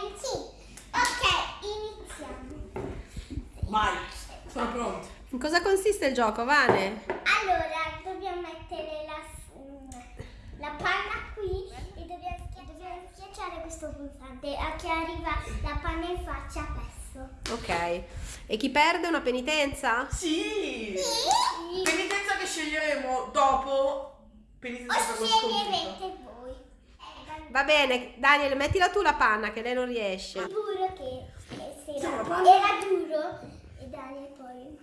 bene, sì. Ok, iniziamo. Vai, sono pronta. In cosa consiste il gioco, Vane? Allora, dobbiamo mettere la, la panna qui e dobbiamo, dobbiamo schiacciare questo pulsante. A chi arriva la panna in faccia, perso. Ok. E chi perde una penitenza? Sì! sì. Penitenza che sceglieremo dopo. Penitenza o sceglierete voi. Eh, Va bene, Daniel, mettila tu la panna che lei non riesce. Giuro che eh, se Sì, era, era duro e Daniel poi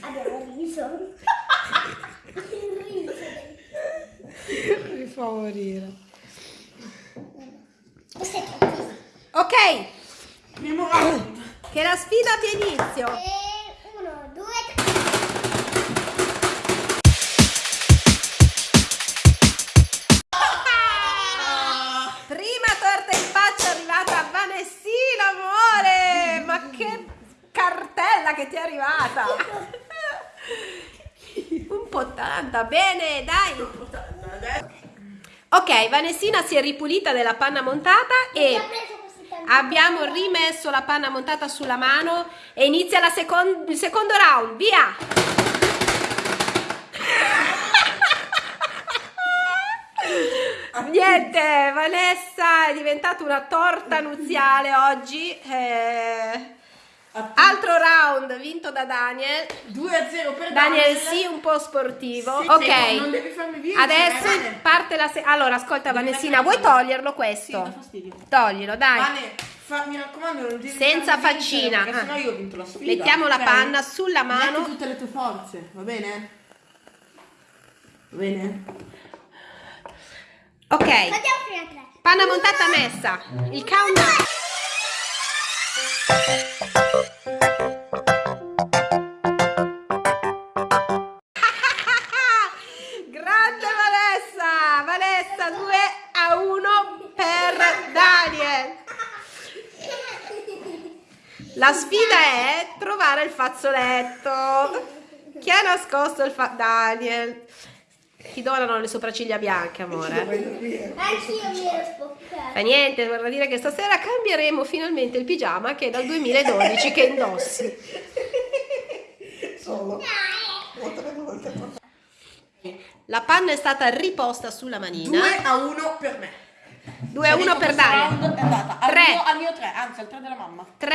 abbiamo riso. riso. Mi fa morire. È. Ok, che la sfida abbia inizio. Che ti è arrivata! Un po' tanta, bene, dai! Ok, Vanessina si è ripulita della panna montata e abbiamo rimesso la panna montata sulla mano e inizia la secon- il secondo round, via! Niente, Vanessa è diventata una torta nuziale oggi. eh. Round vinto da Daniel. 2 a 0 per Daniel sì, un po' sportivo. Sì, ok. sì, non devi farmi vincere, Adesso Vane. parte la se- Allora, ascolta Devi Vanessina, vuoi toglierlo Sì, questo? dà fastidio. Toglilo, dai. Vane, fa- mi raccomando, non devi Senza vincere, faccina. Perché Ah. sennò io ho vinto la sfida. Mettiamo la ok? panna sulla mano. Metti tutte le tue forze, va bene? Va bene? Ok, panna montata messa. Il countdown. La sfida è trovare il fazzoletto. Chi ha nascosto il fa... Daniel. Ti donano le sopracciglia bianche, amore. Anch'io mi ero spoccata. Fa niente, vorrà dire che stasera cambieremo finalmente il pigiama che è dal 2012 che indossi. Solo. La panna è stata riposta sulla manina. 2 a 1 per me. 2 a 1 per Daniel. È andata al Tre. mio, al mio 3, anzi al 3 della mamma. 3,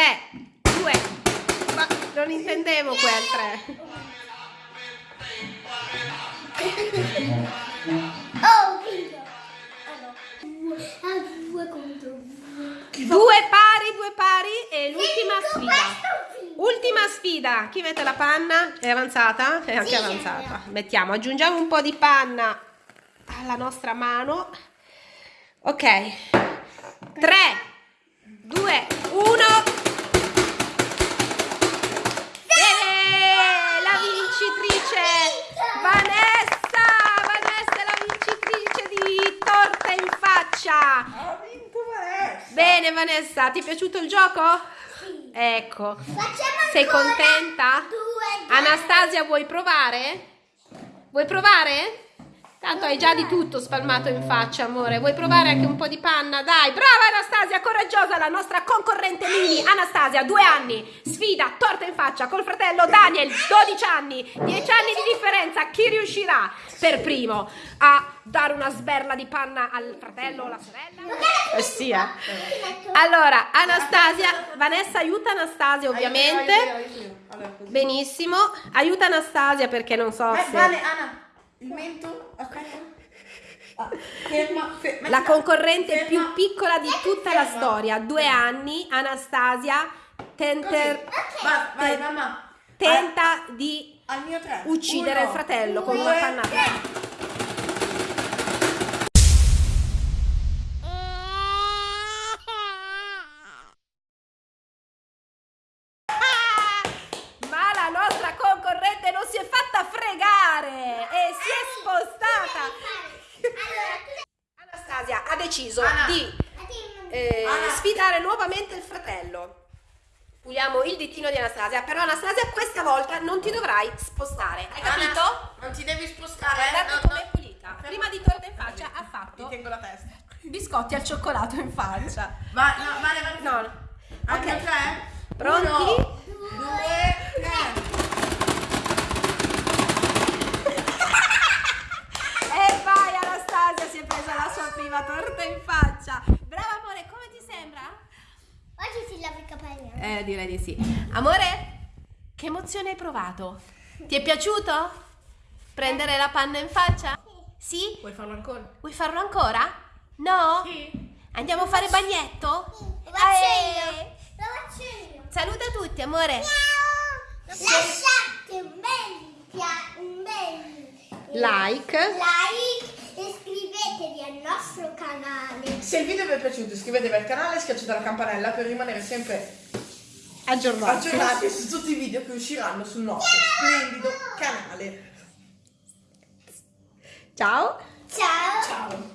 2. Ma non intendevo quel 3. Oh, vinto. Allora, a due contro due. Due pari, due pari e l'ultima sfida. Ultima sfida. Chi mette la panna? È avanzata? È anche Sì, avanzata. Mettiamo, aggiungiamo un po' di panna alla nostra mano. Ok. 3, 2, 1. Bene Vanessa, ti è piaciuto il gioco? Sì. Ecco. Facciamo Sei contenta? Due. Anastasia, vuoi provare? Vuoi provare? Tanto hai già di tutto spalmato in faccia, amore. Vuoi provare anche un po' di panna? Dai, brava Anastasia, coraggiosa, la nostra concorrente mini. Anastasia, due anni, sfida, torta in faccia col fratello Daniel, 12 anni, 10 anni di differenza. Chi riuscirà per primo a dare una sberla di panna al fratello o alla sorella? Eh sì, eh. Allora, Anastasia, Vanessa aiuta Anastasia ovviamente. Benissimo, aiuta Anastasia perché non so Vai, se... Vane, Anna, il mento, aspetta. Ah, ferma, ferma. La concorrente Ferma. più piccola di tutta la storia, due anni, Anastasia, tenter- Vai, vai, te- mamma. tenta di Al mio tre. uccidere Uno, il fratello con due, una pannata. Spostata. Anastasia ha deciso Anna. di eh, sfidare nuovamente il fratello. Puliamo il ditino di Anastasia, però Anastasia questa volta non ti dovrai spostare, hai capito? Anna, non ti devi spostare. Guardate no, com'è no. pulita. Prima di torta in faccia ha Ti fatto tengo la testa. biscotti al cioccolato in faccia. Vai, no, vale, vale. No, no. Ok. Pronti? Uno, lavo i capelli. Eh? eh, direi di sì. Amore, che emozione hai provato? Ti è piaciuto? Prendere la panna in faccia? Sì? Vuoi farlo ancora? Vuoi farlo ancora? No? Sì. Andiamo a fare bagnetto? Sì. Lo faccio eh. io. Lo faccio io. Saluta tutti, amore. Ciao. Lasciate un bel, un bel like. like e iscrivetevi al nostro canale. Se il video vi è piaciuto iscrivetevi al canale e schiacciate la campanella per rimanere sempre Aggiornati. aggiornati su tutti i video che usciranno sul nostro splendido canale. Ciao. Ciao. Ciao.